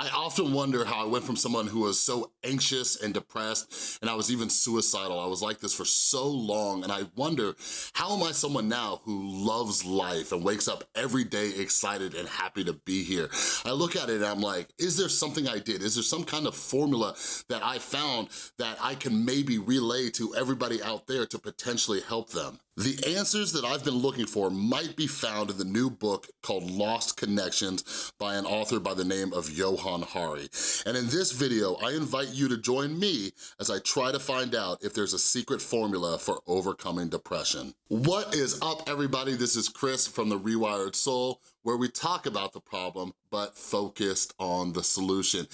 I often wonder how I went from someone who was so anxious and depressed, and I was even suicidal. I was like this for so long, and I wonder, how am I someone now who loves life and wakes up every day excited and happy to be here? I look at it and I'm like, is there something I did? Is there some kind of formula that I found that I can maybe relay to everybody out there to potentially help them? The answers that I've been looking for might be found in the new book called Lost Connections by an author by the name of Johann Hari. And in this video, I invite you to join me as I try to find out if there's a secret formula for overcoming depression. What is up, everybody? This is Chris from The Rewired Soul, where we talk about the problem, but focused on the solution.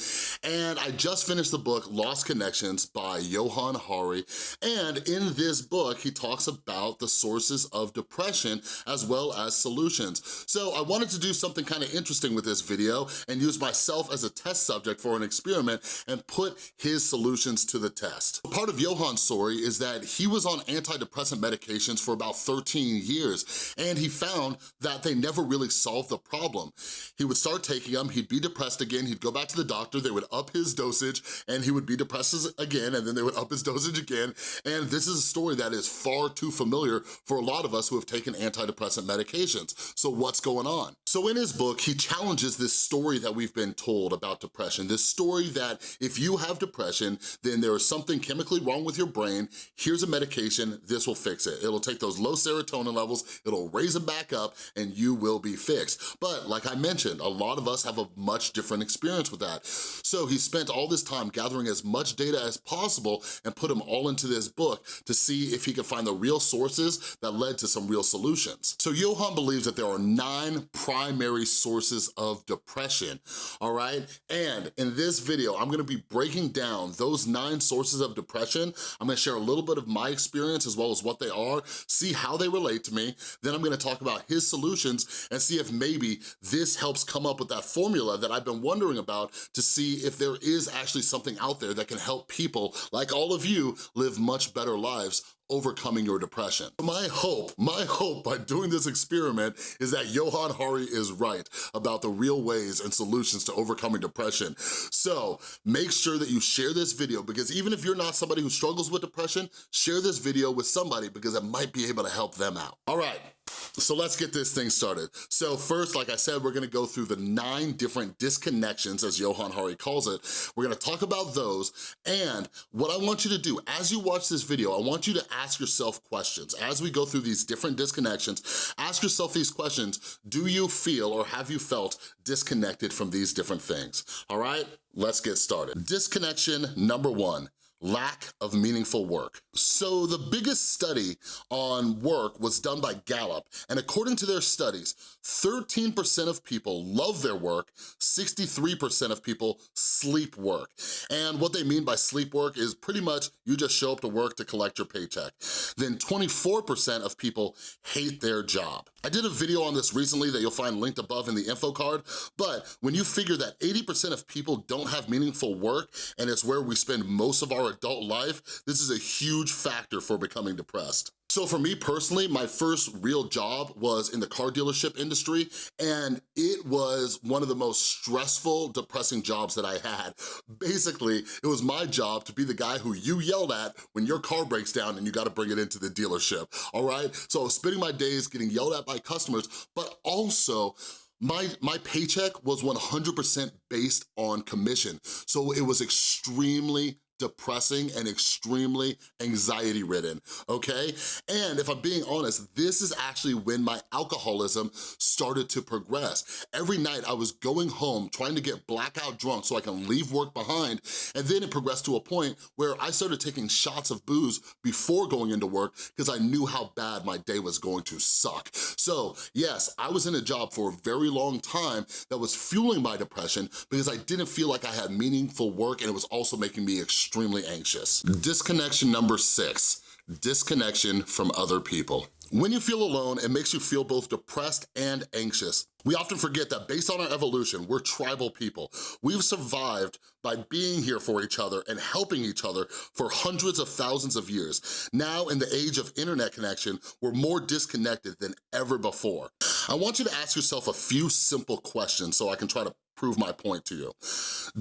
And I just finished the book, Lost Connections by Johann Hari, and in this book, he talks about the sources of depression as well as solutions. So I wanted to do something kind of interesting with this video and use myself as a test subject for an experiment and put his solutions to the test. Part of Johann's story is that he was on antidepressant medications for about 13 years, and he found that they never really solved the problem. He would start taking them, he'd be depressed again, he'd go back to the doctor, they would up his dosage, and he would be depressed again, and then they would up his dosage again, and this is a story that is far too familiar for a lot of us who have taken antidepressant medications. So what's going on? So in his book, he challenges this story that we've been told about depression, this story that if you have depression, then there is something chemically wrong with your brain, here's a medication, this will fix it. It'll take those low serotonin levels, it'll raise them back up, and you will be fixed. But like I mentioned, a lot of us have a much different experience with that. So he spent all this time gathering as much data as possible and put them all into this book to see if he could find the real sources that led to some real solutions. So Johann believes that there are nine primary sources of depression, all right? And in this video, I'm gonna be breaking down those nine sources of depression. I'm gonna share a little bit of my experience as well as what they are, see how they relate to me, then I'm gonna talk about his solutions and see if maybe this helps come up with that formula that I've been wondering about to see if there is actually something out there that can help people like all of you live much better lives overcoming your depression. My hope, my hope by doing this experiment is that Johann Hari is right about the real ways and solutions to overcoming depression. So make sure that you share this video because even if you're not somebody who struggles with depression, share this video with somebody because it might be able to help them out. All right, so let's get this thing started. So first, like I said, we're gonna go through the nine different disconnections, as Johann Hari calls it. We're gonna talk about those, and what I want you to do, as you watch this video, I want you to ask yourself questions. As we go through these different disconnections, ask yourself these questions. Do you feel or have you felt disconnected from these different things? All right, let's get started. Disconnection number one, lack of meaningful work. So the biggest study on work was done by Gallup, and according to their studies, 13% of people love their work, 63% of people sleep work. And what they mean by sleep work is pretty much you just show up to work to collect your paycheck. Then 24% of people hate their job. I did a video on this recently that you'll find linked above in the info card, but when you figure that 80% of people don't have meaningful work and it's where we spend most of our adult life, this is a huge factor for becoming depressed. So for me personally, my first real job was in the car dealership industry, and it was one of the most stressful, depressing jobs that I had. Basically, it was my job to be the guy who you yelled at when your car breaks down and you gotta bring it into the dealership, all right? So spending my days getting yelled at by customers, but also my, my paycheck was 100% based on commission. So it was extremely depressing and extremely anxiety ridden, okay? And if I'm being honest, this is actually when my alcoholism started to progress. Every night I was going home trying to get blackout drunk so I can leave work behind, and then it progressed to a point where I started taking shots of booze before going into work because I knew how bad my day was going to suck. So yes, I was in a job for a very long time that was fueling my depression because I didn't feel like I had meaningful work and it was also making me extremely extremely anxious. Disconnection number six, disconnection from other people. When you feel alone, it makes you feel both depressed and anxious. We often forget that based on our evolution, we're tribal people. We've survived by being here for each other and helping each other for hundreds of thousands of years. Now, in the age of internet connection, we're more disconnected than ever before. I want you to ask yourself a few simple questions so I can try to prove my point to you.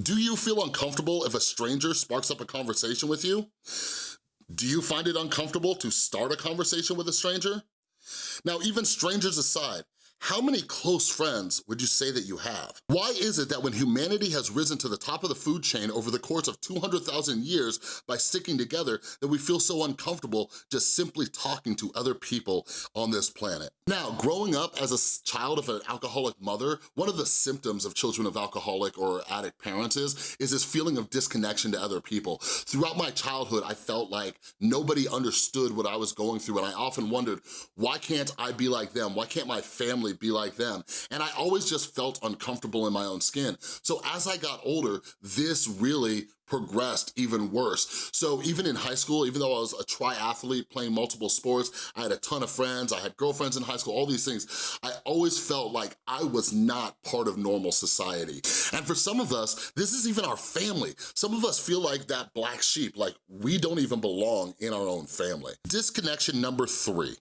Do you feel uncomfortable if a stranger sparks up a conversation with you? Do you find it uncomfortable to start a conversation with a stranger? Now, even strangers aside, how many close friends would you say that you have? Why is it that when humanity has risen to the top of the food chain over the course of 200,000 years by sticking together, that we feel so uncomfortable just simply talking to other people on this planet? Now, growing up as a child of an alcoholic mother, one of the symptoms of children of alcoholic or addict parents is, is this feeling of disconnection to other people. Throughout my childhood, I felt like nobody understood what I was going through and I often wondered, why can't I be like them? Why can't my family family be like them. And I always just felt uncomfortable in my own skin. So as I got older, this really progressed even worse. So even in high school, even though I was a triathlete playing multiple sports, I had a ton of friends, I had girlfriends in high school, all these things, I always felt like I was not part of normal society. And for some of us, this is even our family. Some of us feel like that black sheep, like we don't even belong in our own family. Disconnection number three,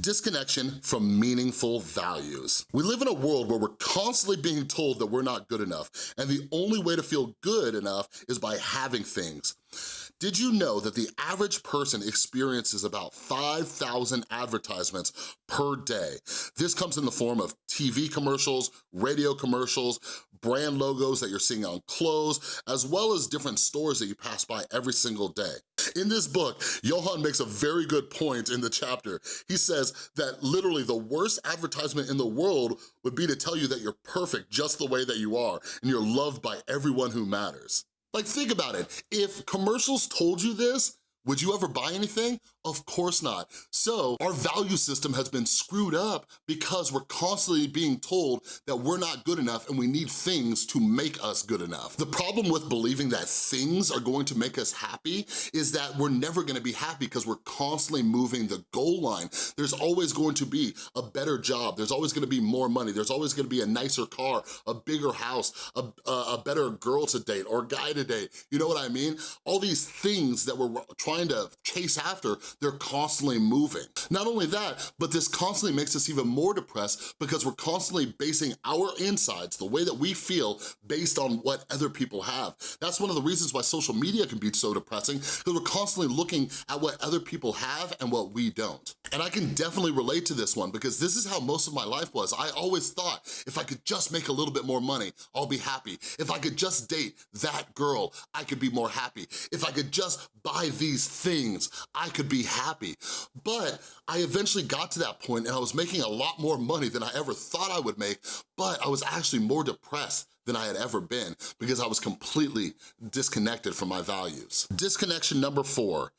Disconnection from meaningful values. We live in a world where we're constantly being told that we're not good enough, and the only way to feel good enough is by having things. Did you know that the average person experiences about 5,000 advertisements per day? This comes in the form of TV commercials, radio commercials, brand logos that you're seeing on clothes, as well as different stores that you pass by every single day. In this book, Johann makes a very good point in the chapter. He says that literally the worst advertisement in the world would be to tell you that you're perfect just the way that you are and you're loved by everyone who matters. Like think about it, if commercials told you this, would you ever buy anything? Of course not. So our value system has been screwed up because we're constantly being told that we're not good enough and we need things to make us good enough. The problem with believing that things are going to make us happy is that we're never gonna be happy because we're constantly moving the goal line. There's always going to be a better job. There's always gonna be more money. There's always gonna be a nicer car, a bigger house, a, a, a better girl to date or guy to date. You know what I mean? All these things that we're trying to chase after they're constantly moving. Not only that, but this constantly makes us even more depressed because we're constantly basing our insides, the way that we feel, based on what other people have. That's one of the reasons why social media can be so depressing, because we're constantly looking at what other people have and what we don't. And I can definitely relate to this one because this is how most of my life was. I always thought if I could just make a little bit more money, I'll be happy. If I could just date that girl, I could be more happy. If I could just buy these things, I could be happy. But I eventually got to that point and I was making a lot more money than I ever thought I would make, but I was actually more depressed than I had ever been because I was completely disconnected from my values. Disconnection number four,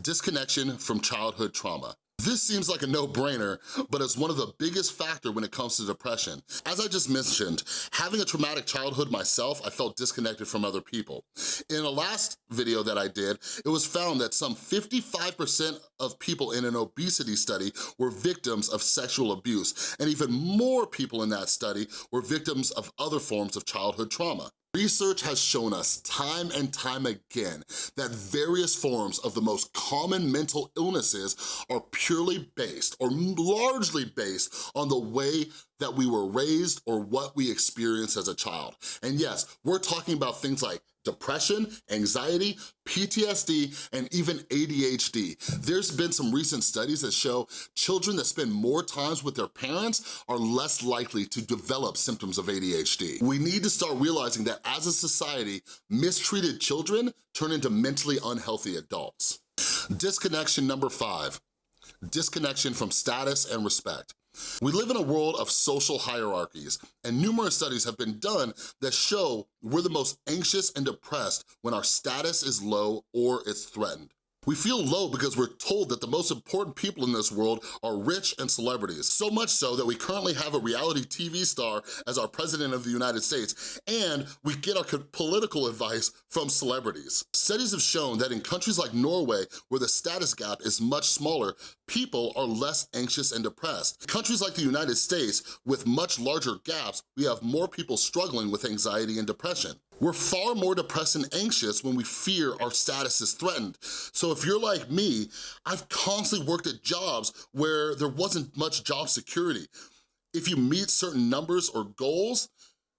disconnection from childhood trauma. This seems like a no-brainer, but it's one of the biggest factor when it comes to depression. As I just mentioned, having a traumatic childhood myself, I felt disconnected from other people. In a last video that I did, it was found that some 55% of people in an obesity study were victims of sexual abuse, and even more people in that study were victims of other forms of childhood trauma. Research has shown us time and time again that various forms of the most common mental illnesses are purely based or largely based on the way that we were raised or what we experienced as a child. And yes, we're talking about things like depression, anxiety, PTSD, and even ADHD. There's been some recent studies that show children that spend more times with their parents are less likely to develop symptoms of ADHD. We need to start realizing that as a society, mistreated children turn into mentally unhealthy adults. Disconnection number five, disconnection from status and respect. We live in a world of social hierarchies, and numerous studies have been done that show we're the most anxious and depressed when our status is low or it's threatened. We feel low because we're told that the most important people in this world are rich and celebrities. So much so that we currently have a reality TV star as our president of the United States, and we get our political advice from celebrities. Studies have shown that in countries like Norway, where the status gap is much smaller, people are less anxious and depressed. Countries like the United States, with much larger gaps, we have more people struggling with anxiety and depression. We're far more depressed and anxious when we fear our status is threatened. So if you're like me, I've constantly worked at jobs where there wasn't much job security. If you meet certain numbers or goals,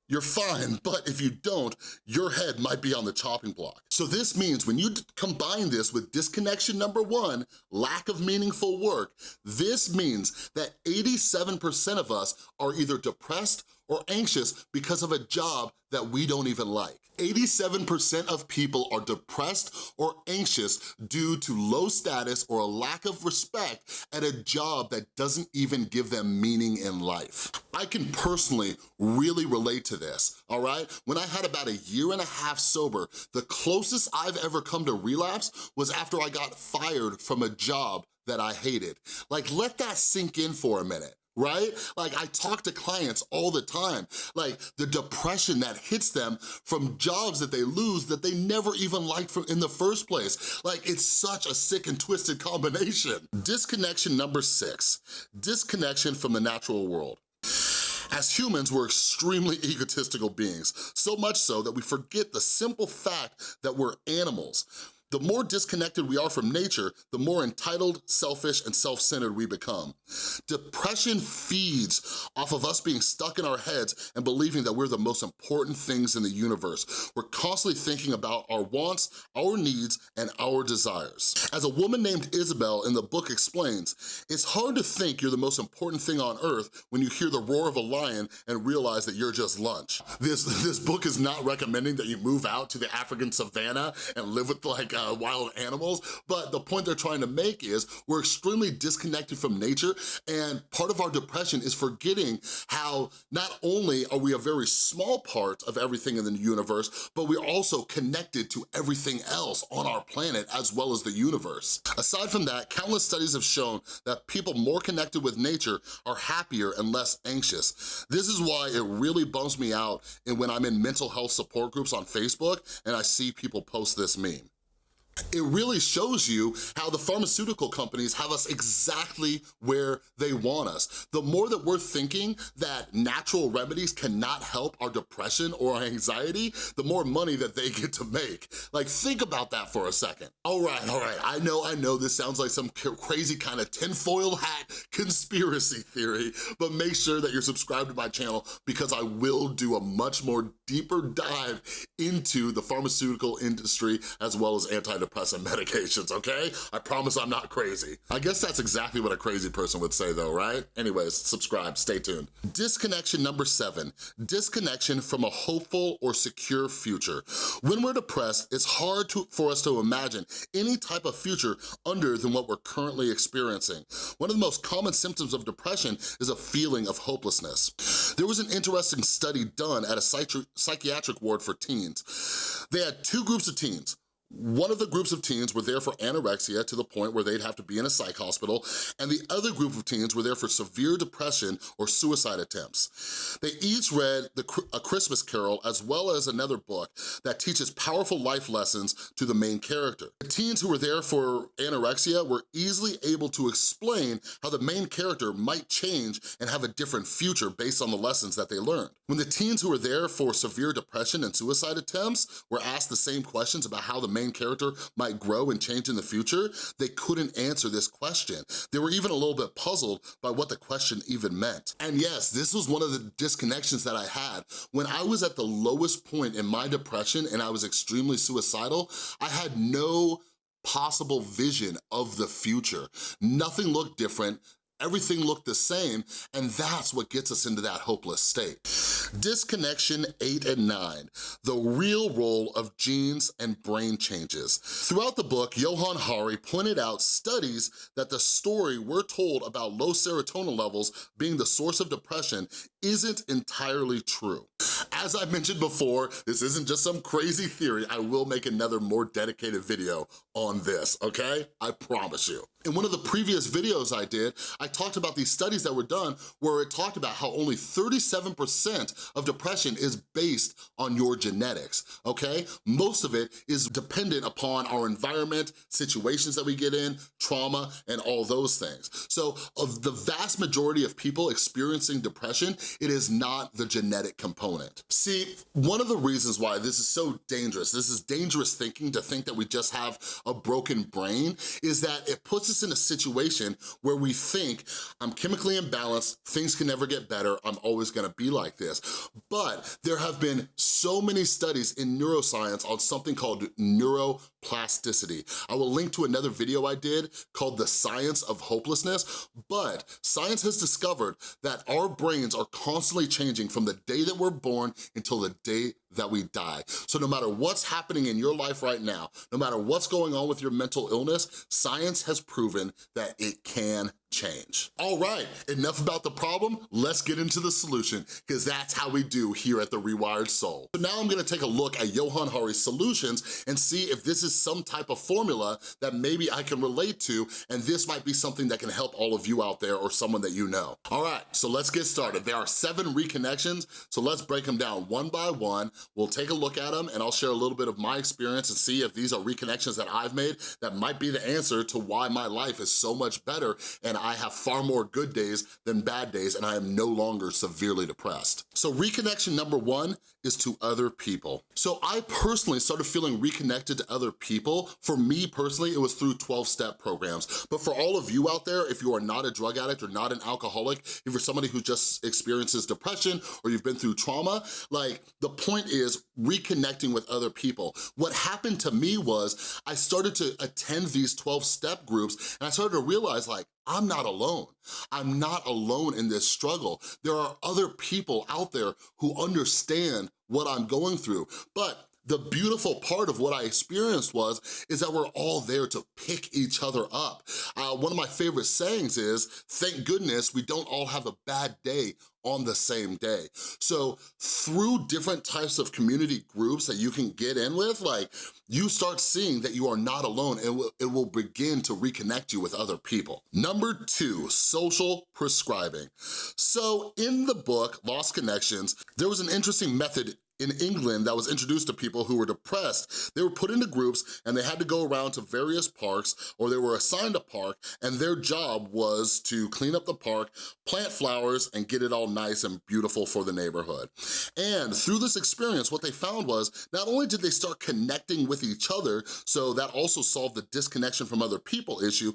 you're fine, but if you don't, your head might be on the chopping block. So this means when you combine this with disconnection number one, lack of meaningful work, this means that 87% of us are either depressed or anxious because of a job that we don't even like. 87% of people are depressed or anxious due to low status or a lack of respect at a job that doesn't even give them meaning in life. I can personally really relate to this, all right? When I had about a year and a half sober, the closest I've ever come to relapse was after I got fired from a job that I hated. Like, let that sink in for a minute right? Like I talk to clients all the time, like the depression that hits them from jobs that they lose that they never even liked from in the first place. Like it's such a sick and twisted combination. Disconnection number six, disconnection from the natural world. As humans, we're extremely egotistical beings, so much so that we forget the simple fact that we're animals. The more disconnected we are from nature, the more entitled, selfish, and self-centered we become. Depression feeds off of us being stuck in our heads and believing that we're the most important things in the universe. We're constantly thinking about our wants, our needs, and our desires. As a woman named Isabel in the book explains, it's hard to think you're the most important thing on earth when you hear the roar of a lion and realize that you're just lunch. This, this book is not recommending that you move out to the African savannah and live with like uh, wild animals, but the point they're trying to make is we're extremely disconnected from nature and part of our depression is forgetting how not only are we a very small part of everything in the universe, but we're also connected to everything else on our planet as well as the universe. Aside from that, countless studies have shown that people more connected with nature are happier and less anxious. This is why it really bums me out and when I'm in mental health support groups on Facebook and I see people post this meme it really shows you how the pharmaceutical companies have us exactly where they want us. The more that we're thinking that natural remedies cannot help our depression or our anxiety, the more money that they get to make. Like, think about that for a second. All right, all right, I know, I know this sounds like some crazy kind of tinfoil hat conspiracy theory, but make sure that you're subscribed to my channel because I will do a much more deeper dive into the pharmaceutical industry as well as antidepressants antidepressant medications, okay? I promise I'm not crazy. I guess that's exactly what a crazy person would say though, right? Anyways, subscribe, stay tuned. Disconnection number seven, disconnection from a hopeful or secure future. When we're depressed, it's hard to, for us to imagine any type of future under than what we're currently experiencing. One of the most common symptoms of depression is a feeling of hopelessness. There was an interesting study done at a psychiatric ward for teens. They had two groups of teens, one of the groups of teens were there for anorexia to the point where they'd have to be in a psych hospital, and the other group of teens were there for severe depression or suicide attempts. They each read the, A Christmas Carol as well as another book that teaches powerful life lessons to the main character. The teens who were there for anorexia were easily able to explain how the main character might change and have a different future based on the lessons that they learned. When the teens who were there for severe depression and suicide attempts were asked the same questions about how the main character might grow and change in the future, they couldn't answer this question. They were even a little bit puzzled by what the question even meant. And yes, this was one of the disconnections that I had. When I was at the lowest point in my depression and I was extremely suicidal, I had no possible vision of the future. Nothing looked different, everything looked the same, and that's what gets us into that hopeless state. Disconnection eight and nine, the real role of genes and brain changes. Throughout the book, Johann Hari pointed out studies that the story we're told about low serotonin levels being the source of depression isn't entirely true. As I mentioned before, this isn't just some crazy theory. I will make another more dedicated video on this, okay? I promise you. In one of the previous videos I did, I talked about these studies that were done where it talked about how only 37% of depression is based on your genetics, okay? Most of it is dependent upon our environment, situations that we get in, trauma, and all those things. So of the vast majority of people experiencing depression, it is not the genetic component. See, one of the reasons why this is so dangerous, this is dangerous thinking to think that we just have a broken brain, is that it puts us in a situation where we think, I'm chemically imbalanced, things can never get better, I'm always gonna be like this. But there have been so many studies in neuroscience on something called neuroplasticity. I will link to another video I did called The Science of Hopelessness, but science has discovered that our brains are constantly changing from the day that we're born until the day that we die. So no matter what's happening in your life right now, no matter what's going on with your mental illness, science has proven that it can change. All right, enough about the problem, let's get into the solution, because that's how we do here at The Rewired Soul. So now I'm gonna take a look at Johann Hari's solutions and see if this is some type of formula that maybe I can relate to, and this might be something that can help all of you out there or someone that you know. All right, so let's get started. There are seven reconnections, so let's break them down one by one. We'll take a look at them and I'll share a little bit of my experience and see if these are reconnections that I've made that might be the answer to why my life is so much better and I have far more good days than bad days and I am no longer severely depressed. So reconnection number one is to other people. So I personally started feeling reconnected to other people. For me personally, it was through 12-step programs. But for all of you out there, if you are not a drug addict or not an alcoholic, if you're somebody who just experiences depression or you've been through trauma, like the point is reconnecting with other people. What happened to me was I started to attend these 12-step groups and I started to realize like, I'm not alone. I'm not alone in this struggle. There are other people out there who understand what I'm going through. But the beautiful part of what I experienced was, is that we're all there to pick each other up. Uh, one of my favorite sayings is, thank goodness we don't all have a bad day on the same day. So through different types of community groups that you can get in with, like you start seeing that you are not alone and it will begin to reconnect you with other people. Number two, social prescribing. So in the book, Lost Connections, there was an interesting method in England that was introduced to people who were depressed. They were put into groups and they had to go around to various parks or they were assigned a park and their job was to clean up the park, plant flowers, and get it all nice and beautiful for the neighborhood. And through this experience, what they found was not only did they start connecting with each other, so that also solved the disconnection from other people issue,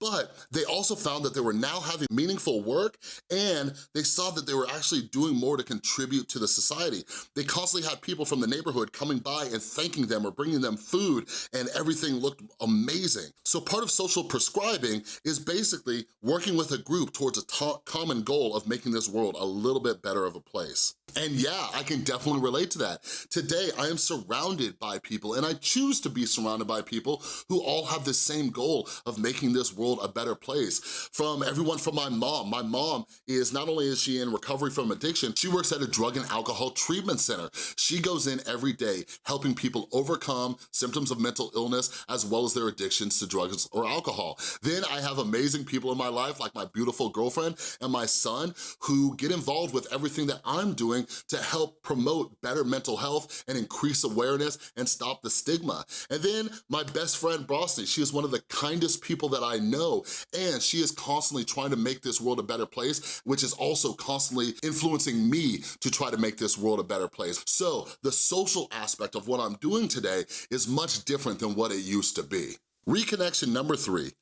but they also found that they were now having meaningful work and they saw that they were actually doing more to contribute to the society. They constantly had people from the neighborhood coming by and thanking them or bringing them food and everything looked amazing. So part of social prescribing is basically working with a group towards a common goal of making this world a little bit better of a place. And yeah, I can definitely relate to that. Today, I am surrounded by people and I choose to be surrounded by people who all have the same goal of making this world a better place. From everyone from my mom. My mom is, not only is she in recovery from addiction, she works at a drug and alcohol treatment center. She goes in every day helping people overcome symptoms of mental illness as well as their addictions to drugs or alcohol. Then I have amazing people in my life like my beautiful girlfriend and my son who get involved with everything that I'm doing to help promote better mental health and increase awareness and stop the stigma. And then my best friend Brosny, she is one of the kindest people that I know and she is constantly trying to make this world a better place, which is also constantly influencing me to try to make this world a better place. So the social aspect of what I'm doing today is much different than what it used to be. Reconnection number three,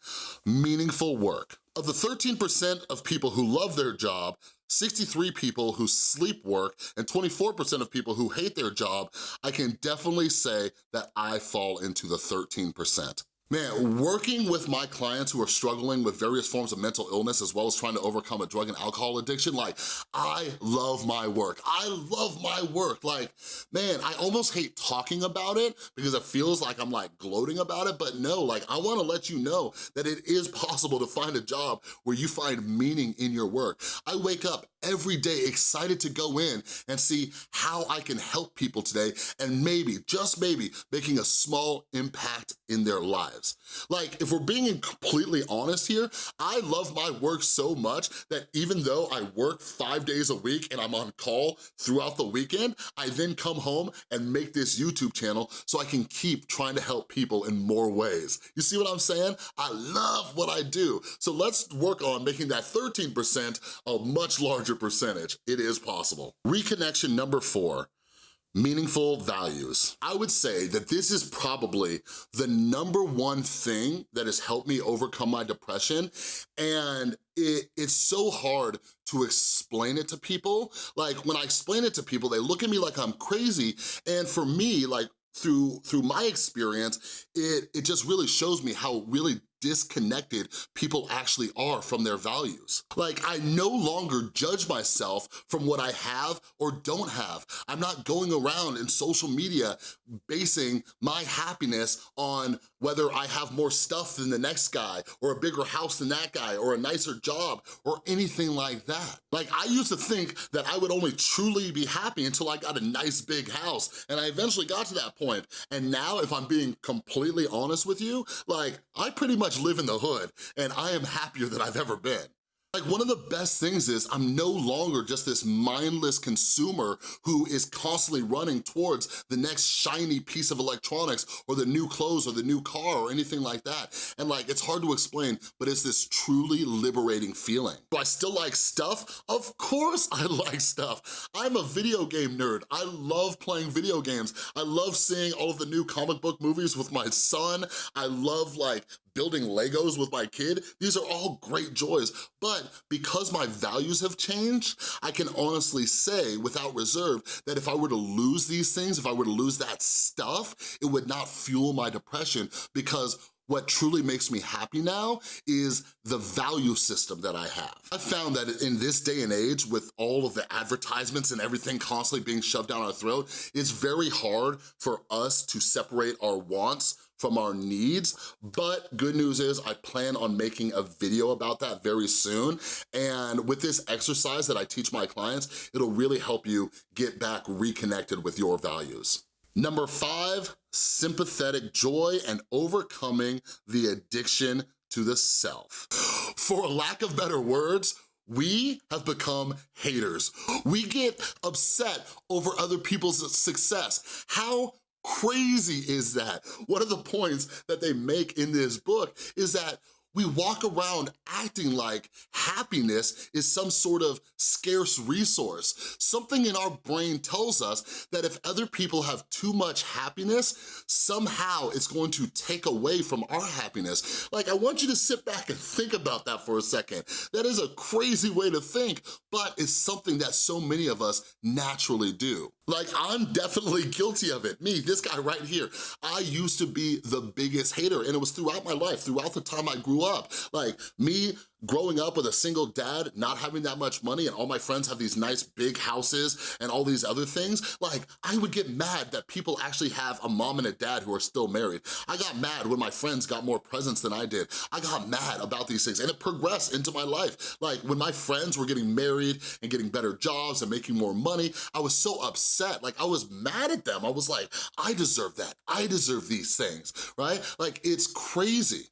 meaningful work. Of the 13% of people who love their job, 63 people who sleep work, and 24% of people who hate their job, I can definitely say that I fall into the 13%. Man, working with my clients who are struggling with various forms of mental illness as well as trying to overcome a drug and alcohol addiction, like, I love my work. I love my work. Like, man, I almost hate talking about it because it feels like I'm like gloating about it, but no, like, I wanna let you know that it is possible to find a job where you find meaning in your work. I wake up every day excited to go in and see how I can help people today and maybe, just maybe, making a small impact in their lives. Like, if we're being completely honest here, I love my work so much that even though I work five days a week and I'm on call throughout the weekend, I then come home and make this YouTube channel so I can keep trying to help people in more ways. You see what I'm saying? I love what I do. So let's work on making that 13% a much larger larger percentage. It is possible. Reconnection number four, meaningful values. I would say that this is probably the number one thing that has helped me overcome my depression and it, it's so hard to explain it to people. Like when I explain it to people, they look at me like I'm crazy and for me, like through through my experience, it, it just really shows me how really disconnected people actually are from their values. Like, I no longer judge myself from what I have or don't have. I'm not going around in social media basing my happiness on whether I have more stuff than the next guy or a bigger house than that guy or a nicer job or anything like that. Like, I used to think that I would only truly be happy until I got a nice big house and I eventually got to that point. And now, if I'm being completely honest with you, like, I pretty much much live in the hood and I am happier than I've ever been. Like one of the best things is I'm no longer just this mindless consumer who is constantly running towards the next shiny piece of electronics or the new clothes or the new car or anything like that. And like, it's hard to explain, but it's this truly liberating feeling. Do I still like stuff? Of course I like stuff. I'm a video game nerd. I love playing video games. I love seeing all of the new comic book movies with my son. I love like building Legos with my kid, these are all great joys. But because my values have changed, I can honestly say without reserve that if I were to lose these things, if I were to lose that stuff, it would not fuel my depression because what truly makes me happy now is the value system that I have. I found that in this day and age, with all of the advertisements and everything constantly being shoved down our throat, it's very hard for us to separate our wants from our needs, but good news is I plan on making a video about that very soon, and with this exercise that I teach my clients, it'll really help you get back reconnected with your values. Number five, sympathetic joy and overcoming the addiction to the self. For lack of better words, we have become haters. We get upset over other people's success. How crazy is that? One of the points that they make in this book is that we walk around acting like happiness is some sort of scarce resource. Something in our brain tells us that if other people have too much happiness, somehow it's going to take away from our happiness. Like, I want you to sit back and think about that for a second. That is a crazy way to think, but it's something that so many of us naturally do. Like, I'm definitely guilty of it. Me, this guy right here. I used to be the biggest hater, and it was throughout my life, throughout the time I grew up. Like, me growing up with a single dad, not having that much money, and all my friends have these nice big houses and all these other things, like, I would get mad that people actually have a mom and a dad who are still married. I got mad when my friends got more presents than I did. I got mad about these things, and it progressed into my life. Like, when my friends were getting married and getting better jobs and making more money, I was so upset. Like, I was mad at them. I was like, I deserve that. I deserve these things, right? Like, it's crazy.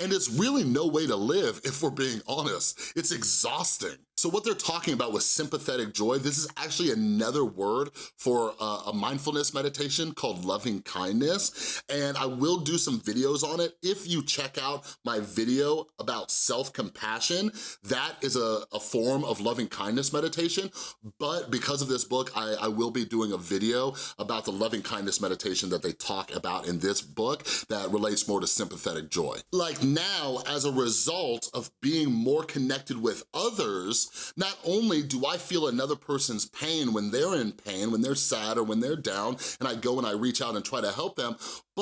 And it's really no way to live if we're being honest. It's exhausting. So what they're talking about with sympathetic joy, this is actually another word for a mindfulness meditation called loving kindness. And I will do some videos on it. If you check out my video about self-compassion, that is a, a, form of loving kindness meditation. But because of this book, I, I will be doing a video about the loving kindness meditation that they talk about in this book that relates more to sympathetic joy. Like now, as a result of being more connected with others, not only do I feel another person's pain when they're in pain, when they're sad or when they're down, and I go and I reach out and try to help them,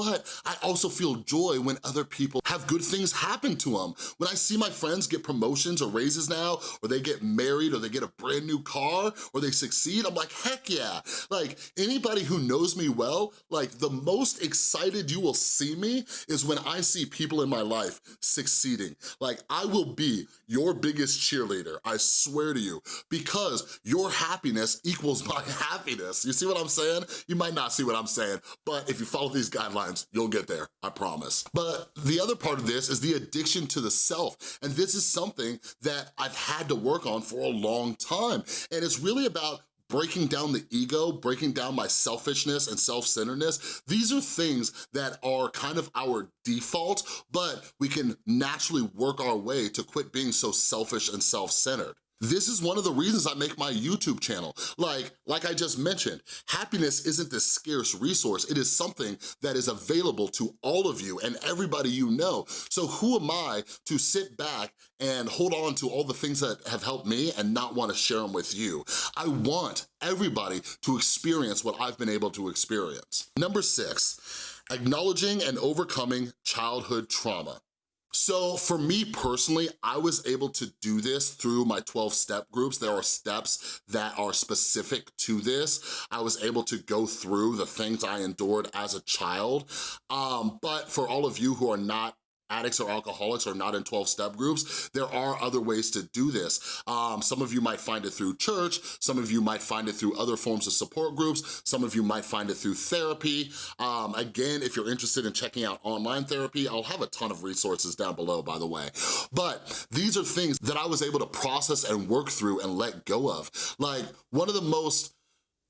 but I also feel joy when other people have good things happen to them. When I see my friends get promotions or raises now, or they get married, or they get a brand new car, or they succeed, I'm like, heck yeah. Like, anybody who knows me well, like, the most excited you will see me is when I see people in my life succeeding. Like, I will be your biggest cheerleader, I swear to you, because your happiness equals my happiness. You see what I'm saying? You might not see what I'm saying, but if you follow these guidelines, you'll get there, I promise. But the other part of this is the addiction to the self, and this is something that I've had to work on for a long time, and it's really about breaking down the ego, breaking down my selfishness and self-centeredness, these are things that are kind of our default, but we can naturally work our way to quit being so selfish and self-centered. This is one of the reasons I make my YouTube channel. Like, like I just mentioned, happiness isn't this scarce resource. It is something that is available to all of you and everybody you know. So who am I to sit back and hold on to all the things that have helped me and not wanna share them with you? I want everybody to experience what I've been able to experience. Number six, acknowledging and overcoming childhood trauma. So for me personally, I was able to do this through my 12 step groups. There are steps that are specific to this. I was able to go through the things I endured as a child. Um, but for all of you who are not addicts or alcoholics or not in 12-step groups, there are other ways to do this. Um, some of you might find it through church, some of you might find it through other forms of support groups, some of you might find it through therapy. Um, again, if you're interested in checking out online therapy, I'll have a ton of resources down below, by the way. But these are things that I was able to process and work through and let go of. Like, one of the most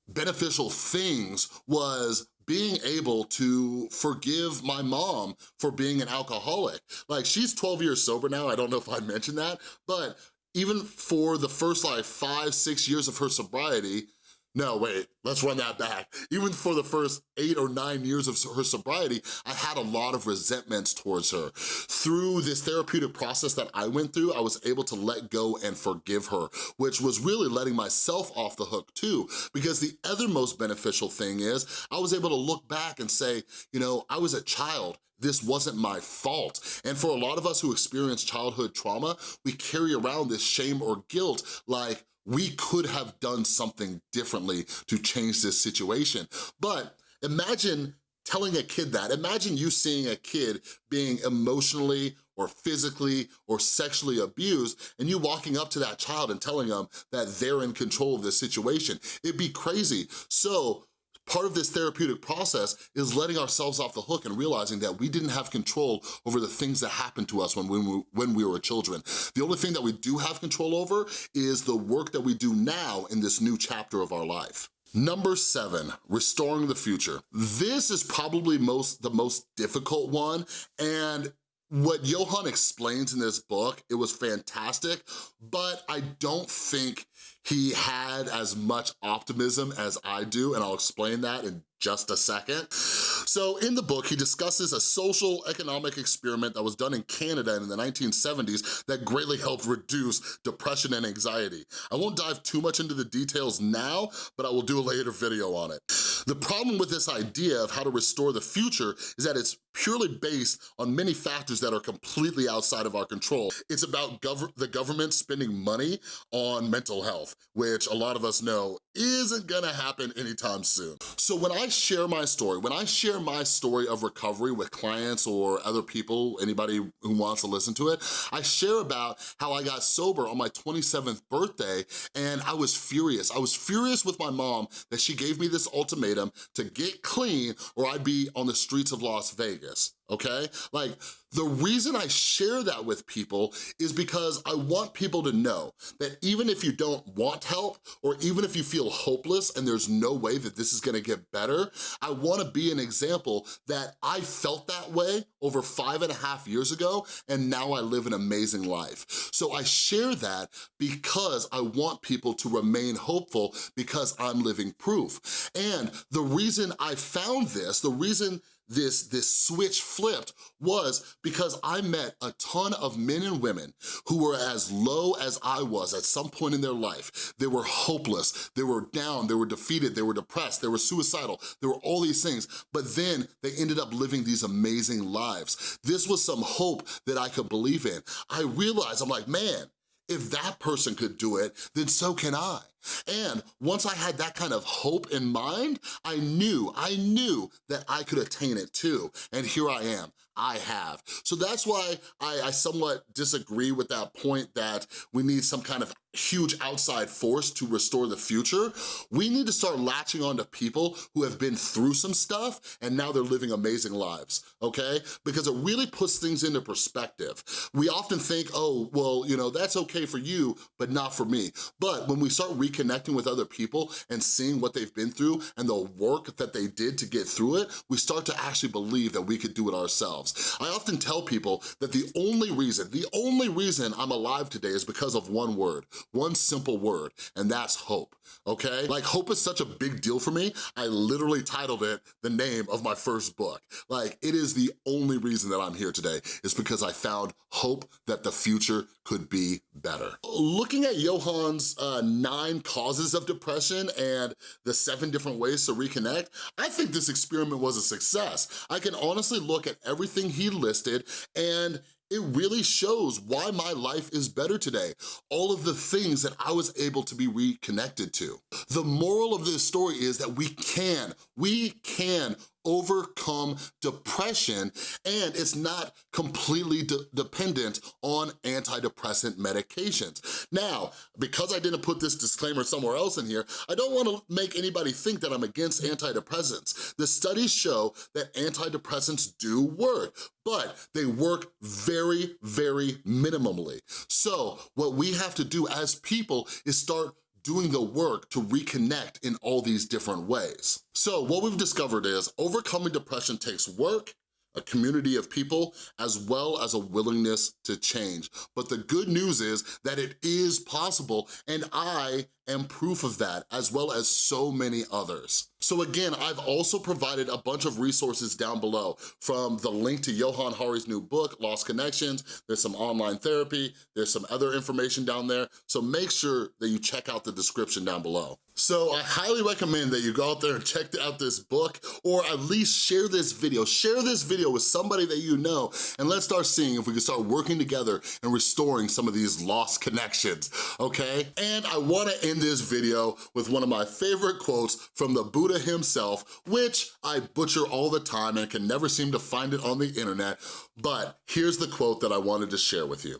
beneficial things was being able to forgive my mom for being an alcoholic. Like she's 12 years sober now, I don't know if I mentioned that, but even for the first like five, six years of her sobriety, no, wait, let's run that back. Even for the first eight or nine years of her sobriety, I had a lot of resentments towards her. Through this therapeutic process that I went through, I was able to let go and forgive her, which was really letting myself off the hook too, because the other most beneficial thing is I was able to look back and say, you know, I was a child this wasn't my fault. And for a lot of us who experience childhood trauma, we carry around this shame or guilt like, we could have done something differently to change this situation. But imagine telling a kid that. Imagine you seeing a kid being emotionally or physically or sexually abused and you walking up to that child and telling them that they're in control of the situation. It'd be crazy. So Part of this therapeutic process is letting ourselves off the hook and realizing that we didn't have control over the things that happened to us when we, when we were children. The only thing that we do have control over is the work that we do now in this new chapter of our life. Number seven, restoring the future. This is probably most the most difficult one, and what Johann explains in this book, it was fantastic, but I don't think he had as much optimism as I do, and I'll explain that in just a second. So in the book, he discusses a social economic experiment that was done in Canada in the 1970s that greatly helped reduce depression and anxiety. I won't dive too much into the details now, but I will do a later video on it. The problem with this idea of how to restore the future is that it's purely based on many factors that are completely outside of our control. It's about gov the government spending money on mental health, which a lot of us know isn't gonna happen anytime soon. So when I share my story, when I share my story of recovery with clients or other people, anybody who wants to listen to it, I share about how I got sober on my 27th birthday and I was furious. I was furious with my mom that she gave me this ultimatum to get clean or I'd be on the streets of Las Vegas okay? Like, the reason I share that with people is because I want people to know that even if you don't want help, or even if you feel hopeless and there's no way that this is gonna get better, I wanna be an example that I felt that way over five and a half years ago, and now I live an amazing life. So I share that because I want people to remain hopeful because I'm living proof. And the reason I found this, the reason this, this switch flipped was because I met a ton of men and women who were as low as I was at some point in their life. They were hopeless, they were down, they were defeated, they were depressed, they were suicidal, there were all these things, but then they ended up living these amazing lives. This was some hope that I could believe in. I realized, I'm like, man, if that person could do it, then so can I. And once I had that kind of hope in mind, I knew, I knew that I could attain it too. And here I am, I have. So that's why I, I somewhat disagree with that point that we need some kind of huge outside force to restore the future. We need to start latching on to people who have been through some stuff and now they're living amazing lives, okay? Because it really puts things into perspective. We often think, oh, well, you know, that's okay for you, but not for me. But when we start reconnecting with other people and seeing what they've been through and the work that they did to get through it, we start to actually believe that we could do it ourselves. I often tell people that the only reason, the only reason I'm alive today is because of one word, one simple word, and that's hope, okay? Like hope is such a big deal for me, I literally titled it the name of my first book. Like it is the only reason that I'm here today is because I found hope that the future could be better. Looking at Johann's uh, nine causes of depression and the seven different ways to reconnect, I think this experiment was a success. I can honestly look at everything he listed and it really shows why my life is better today. All of the things that I was able to be reconnected to. The moral of this story is that we can, we can overcome depression and it's not completely de dependent on antidepressant medications. Now, because I didn't put this disclaimer somewhere else in here, I don't wanna make anybody think that I'm against antidepressants. The studies show that antidepressants do work, but they work very, very minimally. So what we have to do as people is start doing the work to reconnect in all these different ways. So what we've discovered is overcoming depression takes work, a community of people, as well as a willingness to change. But the good news is that it is possible, and I am proof of that, as well as so many others. So again, I've also provided a bunch of resources down below, from the link to Johann Hari's new book, Lost Connections, there's some online therapy, there's some other information down there, so make sure that you check out the description down below. So I highly recommend that you go out there and check out this book, or at least share this video. Share this video with somebody that you know, and let's start seeing if we can start working together and restoring some of these lost connections, okay? And I wanna this video with one of my favorite quotes from the Buddha himself, which I butcher all the time and can never seem to find it on the internet, but here's the quote that I wanted to share with you.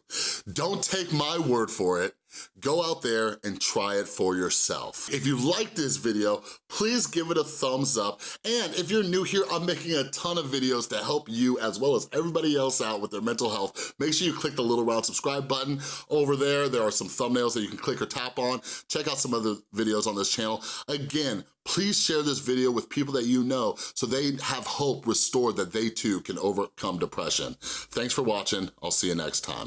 Don't take my word for it, Go out there and try it for yourself. If you like this video, please give it a thumbs up. And if you're new here, I'm making a ton of videos to help you as well as everybody else out with their mental health. Make sure you click the little round subscribe button over there. There are some thumbnails that you can click or tap on. Check out some other videos on this channel. Again, please share this video with people that you know so they have hope restored that they too can overcome depression. Thanks for watching. I'll see you next time.